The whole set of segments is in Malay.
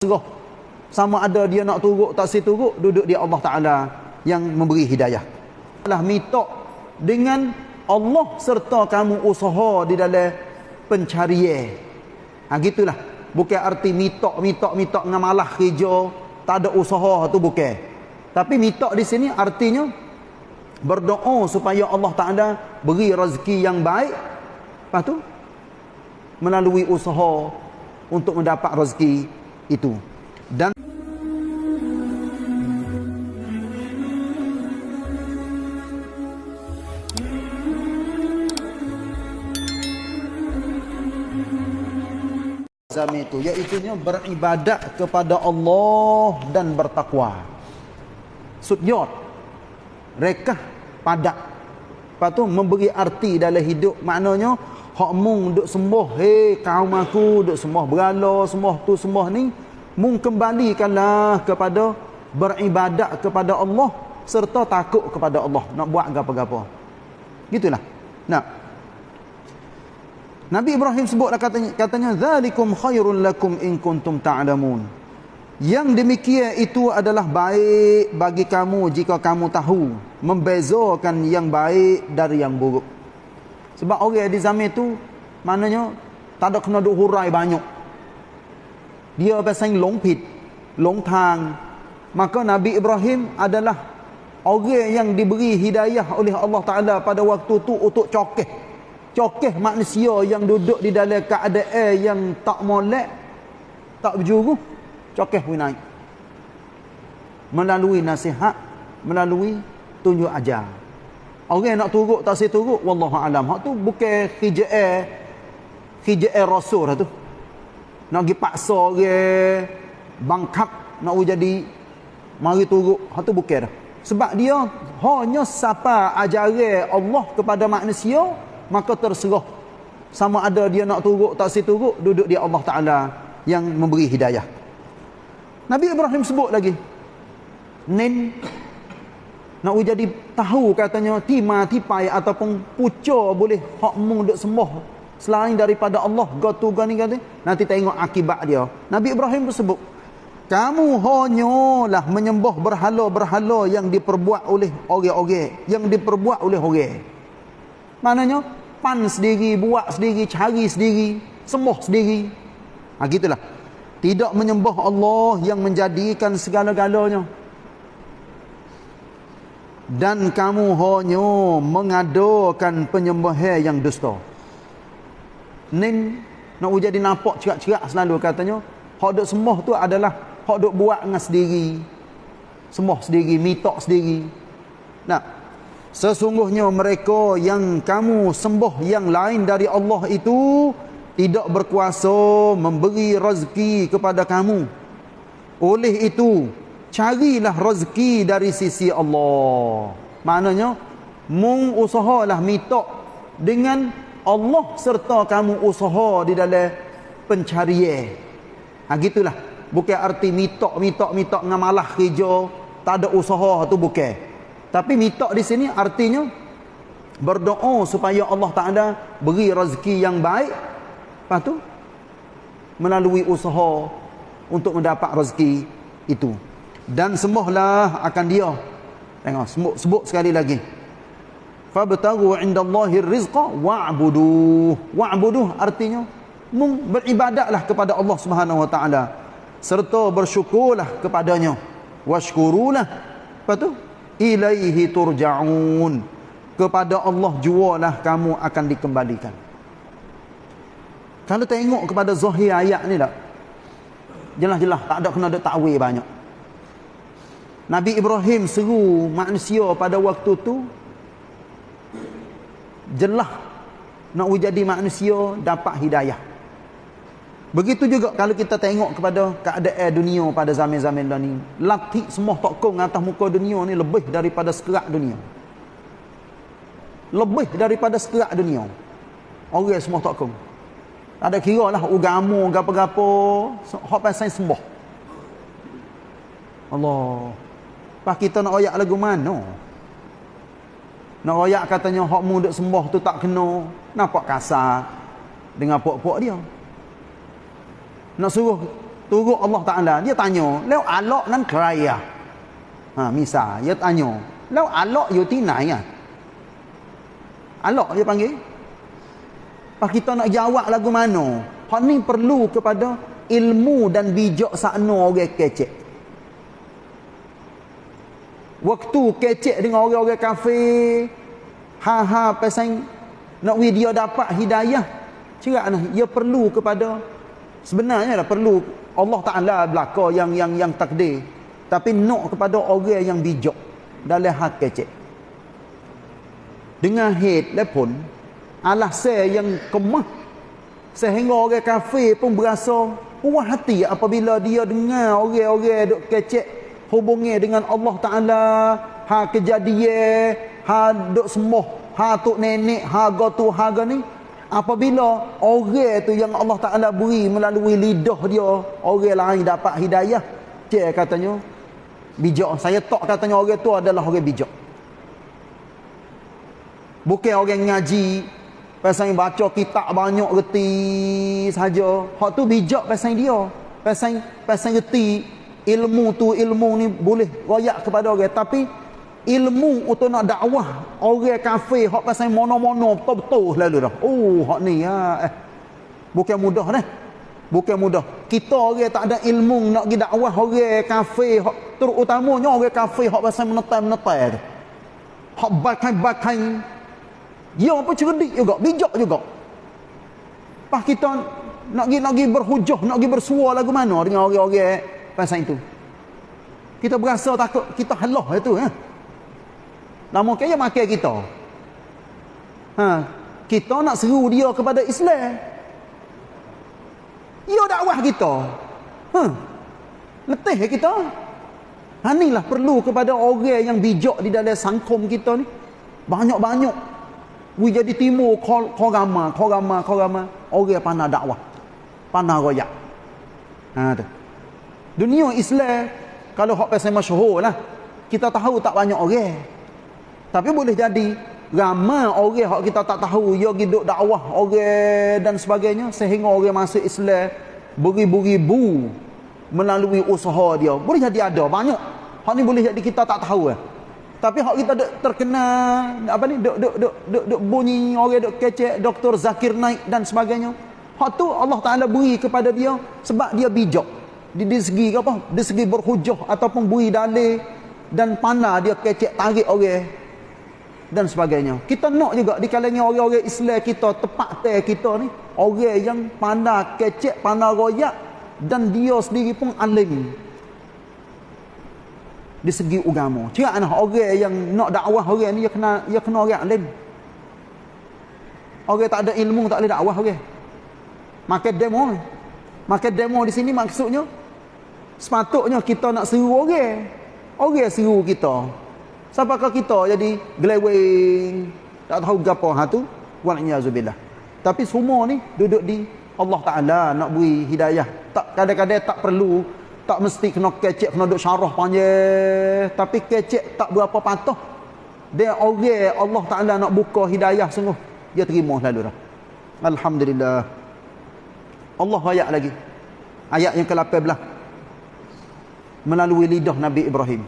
terserah sama ada dia nak turut tak si turut duduk di Allah Taala yang memberi hidayah. Lah mitok dengan Allah serta kamu usaha di dalam pencarian. Ha gitulah. Bukan arti mitok mitok mitok ngamalah kerja tak ada usaha tu bukan. Tapi mitok di sini artinya berdoa supaya Allah Taala beri rezeki yang baik. Lepas tu melalui usaha untuk mendapat rezeki itu. Dan zami itu iaitu beribadat kepada Allah dan bertakwa. Sudyot rekah padat. Lepas tu memberi arti dalam hidup. Maknanya hak mung duk sembah. Hei kaum aku duk sembah. Berala sembah tu sembah ni mung kembalikanlah kepada beribadat kepada Allah serta takut kepada Allah. Nak buat apa-apa gitulah. Nah Nabi Ibrahim sebutlah katanya katanya zalikum khairul lakum in kuntum ta'lamun. Yang demikian itu adalah baik bagi kamu jika kamu tahu membezakan yang baik dari yang buruk. Sebab orang di zaman itu maknanya tak ada kena duk hurai banyak. Dia pasang longpit, longtang. Maka Nabi Ibrahim adalah orang yang diberi hidayah oleh Allah Taala pada waktu tu untuk cokeh cokeh manusia yang duduk di dalam keadaan yang tak molek tak berjuru cokeh pun naik melalui nasihat melalui tunjuk ajar orang nak turut tak saya turut wallahu alam. Hak tu bukan khijai khijai rasul lah tu. Nak pergi paksa orang bangkap nak jadi mari turut hak tu bukan dah. Sebab dia hanya siapa ajaran Allah kepada manusia maka terserah. Sama ada dia nak turut tak si turut duduk di Allah Taala yang memberi hidayah. Nabi Ibrahim sebut lagi nin nak jadi tahu katanya tima tipai ataupun puca boleh hak mung duk sembah selain daripada Allah gotu gani gani nanti tengok akibat dia Nabi Ibrahim sebut kamu hanyalah menyembah berhala-berhala yang diperbuat oleh orang-orang yang diperbuat oleh orang maknanya pan sendiri, buat sendiri, cari sendiri, sembuh sendiri. Ha, gitulah. Tidak menyembah Allah yang menjadikan segala-galanya. Dan kamu hanya mengadakan penyembahan yang dusta. Ni nak jadi nampak cerak-cerak selalu katanya. Hak duk sembah tu adalah hak duk buat dengan sendiri. Sembah sendiri, mitok sendiri. Nah, Sesungguhnya mereka yang kamu sembah yang lain dari Allah itu tidak berkuasa memberi rezeki kepada kamu. Oleh itu, carilah rezeki dari sisi Allah. Maknanya, mung usahalah mitok dengan Allah serta kamu usaha di dalam pencarian. Ha gitulah. Bukan arti mitok mitok ngamalah kerja, tak ada usaha tu bukan. Tapi mitok di sini artinya berdoa supaya Allah Taala beri rezeki yang baik. Lepas tu melalui usaha untuk mendapat rezeki itu. Dan sembahlah akan dia. Tengok sebut, sebut sekali lagi. Fabtagu 'indallahi rizqa wa'budu. Wa'budu artinya mung beribadatlah kepada Allah Subhanahu wa taala serta bersyukurlah kepadanya. Washkurulah. Lepas tu ilaihi turja'un kepada Allah jualah kamu akan dikembalikan kalau tengok kepada zahir ayat ni tak jelas-jelas tak ada kena ada takwil banyak Nabi Ibrahim seru manusia pada waktu tu jelas nak jadi manusia dapat hidayah Begitu juga kalau kita tengok kepada keadaan dunia pada zaman-zaman dah ni. Latih semua tokong atas muka dunia ni lebih daripada sekerak dunia. Lebih daripada sekerak dunia. Orang semua tokong. Ada kira lah ugamu, gapa-gapa. Hak pasal sembah. Allah. Pak kita nak oyak lagu mana? Nak oyak katanya hak mu duk sembah tu tak kena. Nampak kasar dengan pok-pok dia. Nak suruh turut Allah Taala. Dia tanya leu alok nan keraya ha misal dia tanya leu alok yo tinai ah? Alok dia panggil. Pas kita nak jawab lagu mana hak ni perlu kepada ilmu dan bijak sakno orang kecek waktu kecek dengan orang-orang kafir ha-ha pasal nak dia dapat hidayah. Cerak nah ia perlu kepada sebenarnya lah perlu Allah Taala belaka yang yang yang takdir. Tapi nak kepada orang yang bijak dalam hak kecek. Dengan head lepun Allah saya yang kemah. Sehingga orang kafir pun berasa puas hati apabila dia dengar orang-orang kecek hubungi dengan Allah Taala. Ha kejadian ha duk semua ha tok nenek ha gotu ha ni. Apabila orang tu yang Allah Taala beri melalui lidah dia orang lain dapat hidayah. Cek katanya bijak. Saya tak katanya orang tu adalah orang bijak. Bukan orang ngaji pasal baca kitab banyak reti saja. Hak tu bijak pasal dia. Pasal pasal reti ilmu tu ilmu ni boleh royak kepada orang. Tapi ilmu untuk nak dakwah orang kafir hak pasal mono-mono betul-betul lalu dah. Oh hak ni ya eh. Bukan mudah dah bukan mudah. Kita orang tak ada ilmu nak pergi dakwah orang kafir hak terutamanya orang kafir hak pasal menetai-menetai tu. Hak bakai-bakai. Dia apa cerdik juga bijak juga. Pas kita nak pergi nak pergi berhujah nak pergi bersuara lagu mana dengan orang-orang pasal itu kita berasa takut kita halah itu eh Nama kaya makan kita. Ha, kita nak seru dia kepada Islam. Ia dakwah kita. Ha. Letih kita. Ha inilah perlu kepada orang yang bijak di dalam sangkum kita ni. Banyak-banyak. We jadi timur korama, korama, korama. Orang pandai dakwah. Pandai royak. Ha tu. Dunia Islam kalau hak pasal masyhur lah. Kita tahu tak banyak orang. Tapi boleh jadi ramai orang hak kita tak tahu dia hidup dakwah orang dan sebagainya sehingga orang masuk Islam beribu-ribu melalui usaha dia. Boleh jadi ada banyak. Hak ni boleh jadi kita tak tahu eh. Tapi hak kita duk terkena apa ni duk duk duk duk, duk bunyi orang duk kecek Dr. Zakir Naik dan sebagainya. Hak tu Allah Taala beri kepada dia sebab dia bijak. Di, di segi apa? Di segi berhujah ataupun beri dalil dan panah dia kecek tarik orang dan sebagainya. Kita nak juga di kalangan orang-orang Islam kita tepat teh kita ni orang yang pandai kecek, pandai royak dan dia sendiri pun alim. Di segi agama. Cerak nah orang yang nak dakwah orang ni dia kena dia kena orang alim. Orang tak ada ilmu tak boleh dakwah orang. Makan demo. Makan demo di sini maksudnya sepatutnya kita nak seru orang. Orang seru kita. Siapakah kita jadi geleweng tak tahu gapo ha tu wa'niyazubillah. Tapi semua ni duduk di Allah Taala nak beri hidayah. Tak kadang-kadang tak perlu tak mesti kena kecek kena duk syarah panjang tapi kecek tak berapa patah. Dia orang Allah Taala nak buka hidayah sungguh dia terima lalu dah. Alhamdulillah. Allah ayat lagi. Ayat yang ke-18 melalui lidah Nabi Ibrahim.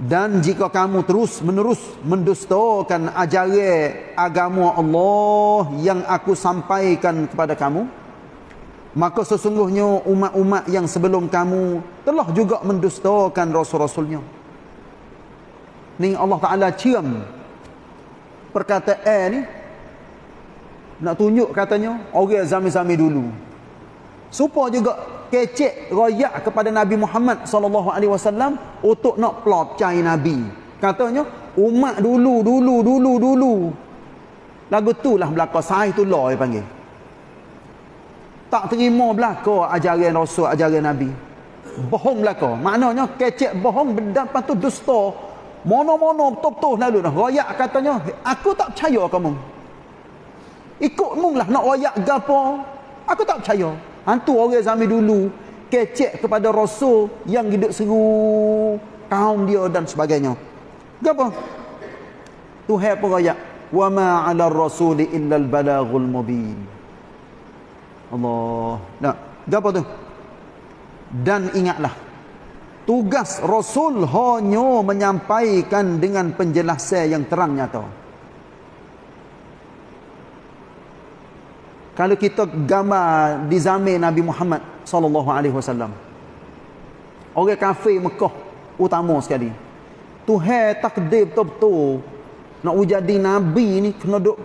Dan jika kamu terus menerus mendustakan ajaran agama Allah yang aku sampaikan kepada kamu, maka sesungguhnya umat-umat yang sebelum kamu telah juga mendustakan rasul-rasulnya. Ni Allah Ta'ala cium perkataan ni nak tunjuk katanya orang zaman-zaman dulu. Supaya juga kecek royak kepada Nabi Muhammad sallallahu alaihi wasallam untuk nak plot cai nabi. Katanya umat dulu dulu dulu dulu. Lagu tu lah belaka sai tu lah panggil. Tak terima belaka ajaran Rasul ajaran Nabi. Bohong belaka. Maknanya kecek bohong dapat tu dusta. Mono-mono betul-betul lalu dah. Royak katanya, aku tak percaya kamu. Ikut mung lah nak royak gapo. Aku tak percaya. Hantu orang zaman dulu kecek kepada rasul yang hidup seru kaum dia dan sebagainya. Gapo? Tuhan pun ayat wa ma 'ala ar-rasul illa al-balaghul mubin. Allah. Nah, gapo tu? dan ingatlah tugas rasul hanya menyampaikan dengan penjelasan yang terang nyata kalau kita gambar di zaman Nabi Muhammad sallallahu alaihi wasallam. Orang kafir Mekah utama sekali. Tuhan takdir betul-betul nak jadi nabi ni kena duk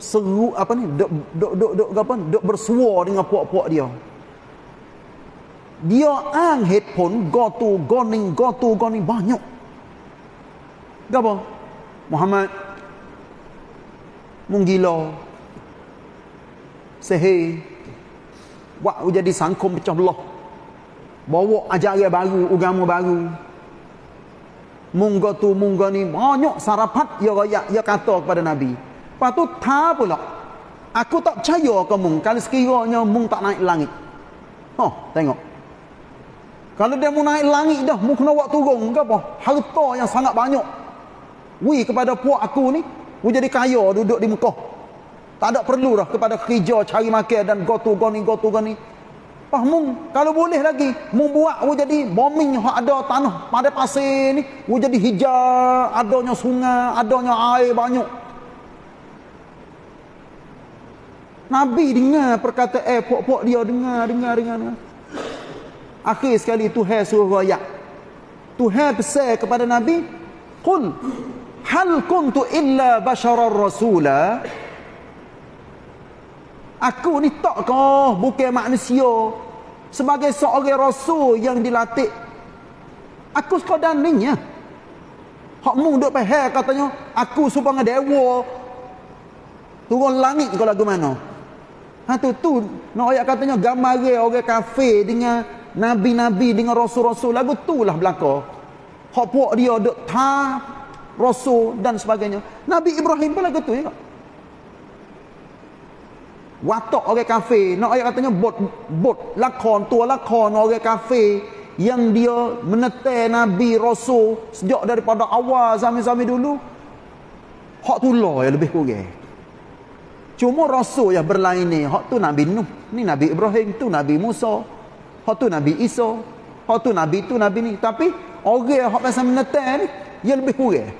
seru apa ni? Duk duk duk duk apa duk bersuara dengan puak-puak dia. Dia ang headphone go to goning go to goning banyak. Gapo Muhammad menggila sehir. Buat jadi sangkum pecah belah. Bawa ajaran baru agama baru. Mungga tu mungga ni. Banyak sarapat ya rakyat ya kata kepada nabi. Lepas tu ta pula. Aku tak percaya ke mung. Kalau sekiranya mung tak naik langit. Oh tengok. Kalau dia mau naik langit dah mung kena buat turun ke apa? Harta yang sangat banyak. Wi kepada puak aku ni mu jadi kaya duduk di Mekah tak ada perlu dah kepada kerja cari makan dan go to go ni go to go ni. Pah mung kalau boleh lagi mung buat wo jadi bombing hak ada tanah pada pasir ni. Wo jadi hijau adanya sungai adanya air banyak. Nabi dengar perkataan eh pok-pok dia dengar dengar dengar, dengar. Akhir sekali Tuhan suruh ayat Tuhan pesan kepada Nabi Qul hal kuntu illa basharar rasula Aku ni tak kau bukan manusia sebagai seorang rasul yang dilatih. Aku sekadar ninya. Hak mu duk pahal katanya aku supaya dewa turun langit kau lagu mana? Ha tu tu nak ayat katanya gambar orang kafir dengan nabi-nabi dengan rasul-rasul lagu tu lah belaka. Hak puak dia duk ta rasul dan sebagainya. Nabi Ibrahim pun lagu tu ya watak orang kafir. Nak ayat katanya bot bot lakon tua lakon orang kafir yang dia menetai nabi rasul sejak daripada awal zaman-zaman dulu. Hak tu lah yang lebih kurang. Cuma rasul yang berlain ni hak tu nabi nuh. Ni nabi ibrahim tu nabi musa. Hak tu nabi isa. Hak tu nabi tu nabi ni. Tapi orang hak pasal menetai ni yang lebih kurang.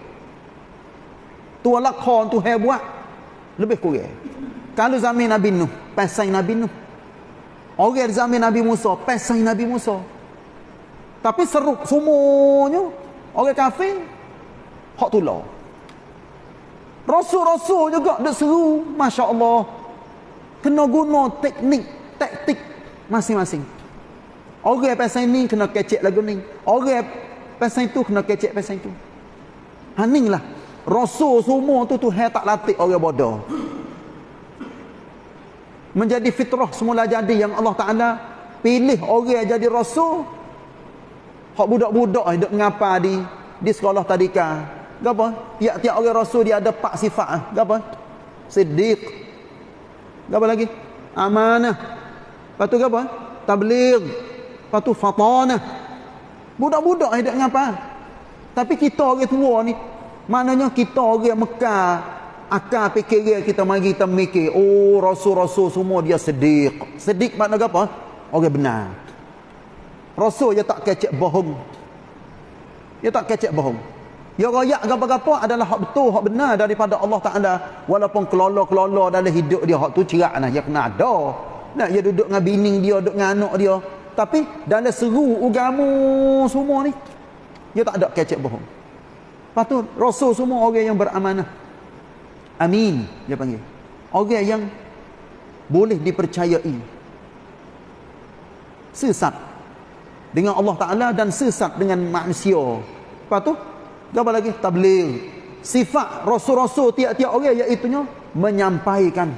Tua lakon tu buat lebih kurang kalau zaman Nabi Nuh, pasal Nabi Nuh. Orang zaman Nabi Musa, pasal Nabi Musa. Tapi seruk semuanya orang kafir hak tulah. Rasul-rasul juga dak seru, masya-Allah. Kena guna teknik, taktik masing-masing. Orang pasal ini kena kecek lagu ni. Orang pasal itu kena kecek itu. Haninglah. Rasul semua tu tu tak latih orang bodoh menjadi fitrah semula jadi yang Allah Taala pilih orang jadi rasul. Hak budak-budak hidup mengapa di di sekolah tadika gapo tiap-tiap orang rasul dia ada empat sifat ah. Gapo siddiq. Gapo lagi? Amanah. Patu gapo tabligh. Patu fatanah. Budak-budak hidup mengapa? Tapi kita orang tua ni maknanya kita orang Mekah akal fikir kita mari kita mikir oh rasul-rasul semua dia sedik. Sedik makna apa? Orang benar. Rasul dia tak kecek bohong. Dia tak kecek bohong. Dia royak apa-apa adalah hak betul hak benar daripada Allah Taala. Walaupun kelolo-kelolo dalam hidup dia hak tu cerak nah dia kena ada. Nak dia duduk dengan bini dia duduk dengan anak dia. Tapi dalam seru ugamu semua ni dia tak ada kecek bohong. Lepas tu rasul semua orang yang beramanah Amin dia panggil. Orang yang boleh dipercayai. Sesat dengan Allah Taala dan sesat dengan manusia. Lepas tu apa lagi? Tabligh. Sifat rasul-rasul tiap-tiap orang iaitu menyampaikan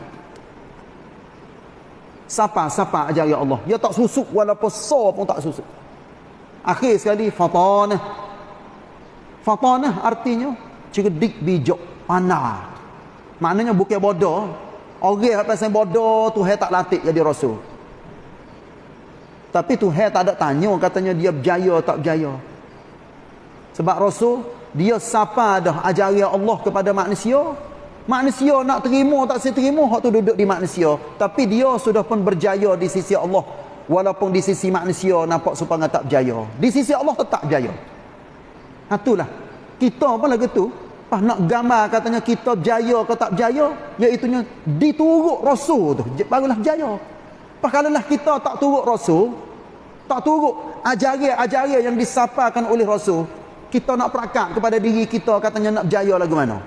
siapa-siapa ajar ya Allah. Dia tak susuk walaupun so pun tak susuk. Akhir sekali fatanah. Fatanah artinya cerdik bijak pandai. Maknanya bukan bodoh. Orang yang pasal bodoh Tuhan tak latih jadi rasul. Tapi Tuhan tak ada tanya katanya dia berjaya tak berjaya. Sebab rasul dia siapa dah ajari Allah kepada manusia. Manusia nak terima tak saya terima hak tu duduk di manusia. Tapi dia sudah pun berjaya di sisi Allah. walaupun di sisi manusia nampak supaya tak berjaya di sisi Allah tetap berjaya ha, itulah kita pun lagi tu pas nak gambar katanya kita berjaya atau tak berjaya? Iaitunya diturut rasul tu. Barulah berjaya. Pas kalau lah kita tak turut rasul tak turut ajaran-ajaran yang disapakan oleh rasul kita nak perakat kepada diri kita katanya nak berjaya lagu mana?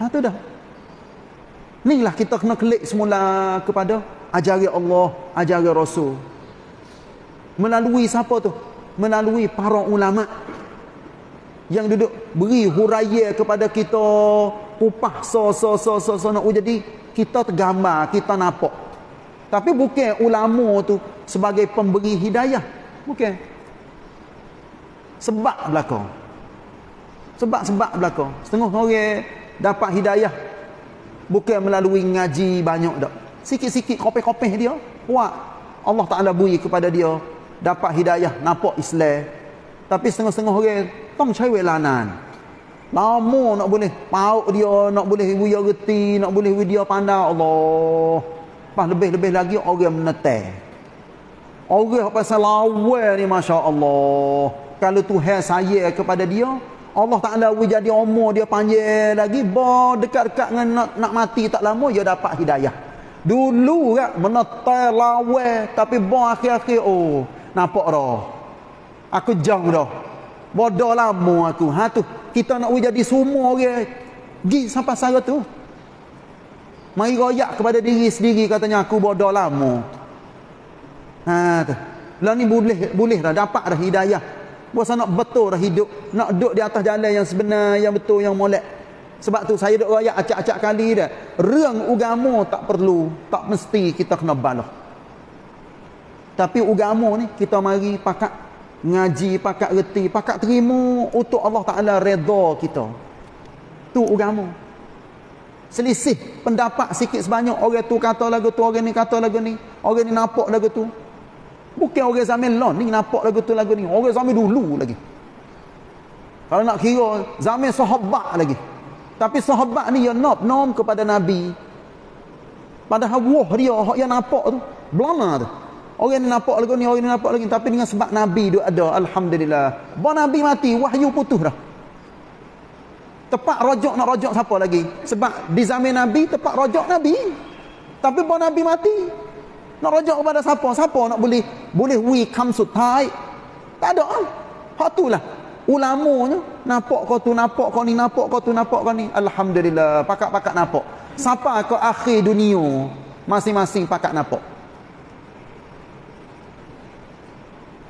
Ha tu dah. Inilah kita kena klik semula kepada ajaran Allah ajaran rasul. Melalui siapa tu? Melalui para ulama yang duduk beri huraya kepada kita upah so so so so, so nak. Jadi kita tergambar kita nampak. Tapi bukan ulama tu sebagai pemberi hidayah. Bukan. Sebab belakang. Sebab-sebab belakang. Setengah orang dapat hidayah bukan melalui ngaji banyak dak. Sikit-sikit kopeh-kopeh dia kuat Allah Taala beri kepada dia dapat hidayah nampak Islam. Tapi setengah-setengah orang ต้องใช้เวลานาน lama nak boleh pauk dia nak boleh dia reti nak boleh dia pandang Allah pas lebih-lebih lagi orang menetai orang pasal lawal ni Masya Allah kalau Tuhan saya kepada dia Allah Ta'ala jadi umur dia panjang lagi bah dekat-dekat dengan nak, nak mati tak lama dia dapat hidayah dulu kan menetai lawal tapi bah akhir-akhir oh nampak dah aku jauh dah Bodoh lama aku. Ha tu. Kita nak jadi semua orang. Gi sampai sara tu. Mari royak kepada diri sendiri katanya aku bodoh lama. Ha tu. Lah ni boleh boleh dah dapat dah hidayah. Puasa nak betul dah hidup. Nak duduk di atas jalan yang sebenar, yang betul, yang molek. Sebab tu saya duk royak acak-acak kali dah. Reng agama tak perlu, tak mesti kita kena balah. Tapi agama ni kita mari pakat ngaji pakat reti pakat terima untuk Allah Taala redha kita. Tu agama. Selisih pendapat sikit sebanyak orang tu kata lagu tu orang ni kata lagu ni orang ni nampak lagu tu. Bukan orang zaman lon ni nampak lagu tu lagu ni. Orang zaman dulu lagi. Kalau nak kira zaman sahabat lagi. Tapi sahabat ni yang nop nom kepada nabi. Padahal wah dia yang nampak tu belana tu Orang ni nampak lagi ni, orang ni nampak lagi. Tapi dengan sebab Nabi tu ada. Alhamdulillah. Bawa Nabi mati, wahyu putus dah. Tepat rojok nak rojok siapa lagi? Sebab di zaman Nabi, tepat rojok Nabi. Tapi bawa Nabi mati. Nak rojok kepada siapa? Siapa nak boleh boleh we come sutai? Tak ada. Hak tu lah. Ulamanya, nampak kau tu, nampak kau ni, nampak kau tu, nampak kau ni. Alhamdulillah. Pakat-pakat nampak. Siapa kau akhir dunia? Masing-masing pakat nampak.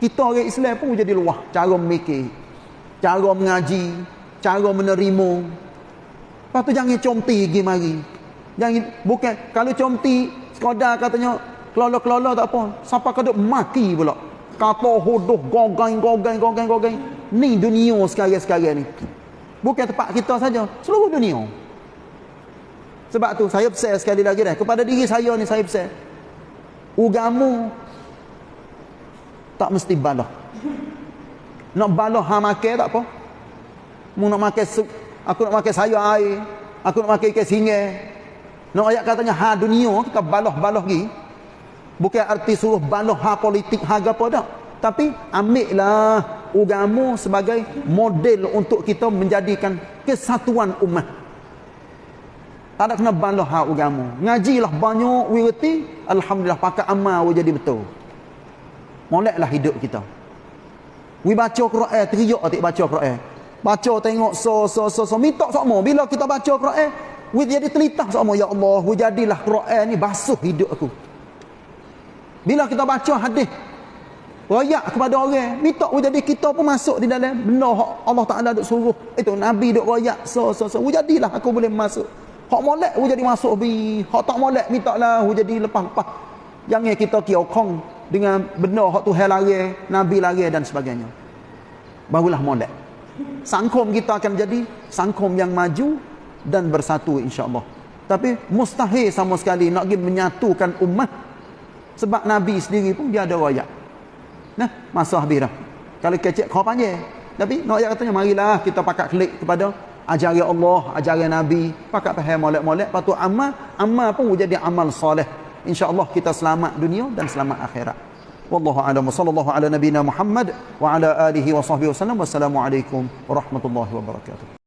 Kita orang Islam pun jadi luah. Cara memikir cara mengaji cara menerima. Lepas tu jangan comti pergi mari. Jangan bukan kalau comti sekadar katanya kelola-kelola tak apa. Siapa kau maki pula? Kata hodoh gogang gogang gogang gogang ni dunia sekarang-sekarang ni. Bukan tempat kita saja seluruh dunia. Sebab tu saya pesan sekali lagi dah. Kepada diri saya ni saya pesan ugamu tak mesti balah. Nak balah ha makan tak apa? Mu nak makan sup aku nak makan sayur air aku nak makan ikan singa nak ayat katanya ha dunia kita balah-balah lagi. Bukan arti suruh balah ha politik ha apa dak tapi ambillah agama sebagai model untuk kita menjadikan kesatuan umat tak ada kena balah ha agama ngajilah banyak wirti alhamdulillah pakai amal jadi betul moleklah hidup kita. We baca Quran teriak tak baca Quran baca tengok so so so so minta sama bila kita baca Quran we jadi telitah sama ya Allah we jadilah Quran ni basuh hidup aku. Bila kita baca hadis royak kepada orang minta we jadi kita pun masuk di dalam benda Allah Taala duk suruh. Itu nabi duk royak so so so we jadilah aku boleh masuk. Hak molek we jadi masuk bi. Hak tak molek minta lah we jadi lepas-lepas. Jangan kita kiokong dengan benda hak Tuhan lari, Nabi lari dan sebagainya. Barulah molek. Sangkum kita akan jadi sangkum yang maju dan bersatu insya-Allah. Tapi mustahil sama sekali nak pergi menyatukan umat sebab Nabi sendiri pun dia ada royak. Nah, masa habis dah. Kalau kecek kau panggil. Tapi nak ayat katanya marilah kita pakat klik kepada ajaran Allah, ajaran Nabi, pakat faham molek-molek, patut amal, amal pun jadi amal soleh insya-Allah kita selamat dunia dan selamat akhirat. Wallahu a'lam. Sallallahu ala nabiyyina muhammad wa ala alihi wa sahbihi wasallam wassalamu alaikum warahmatullahi wabarakatuh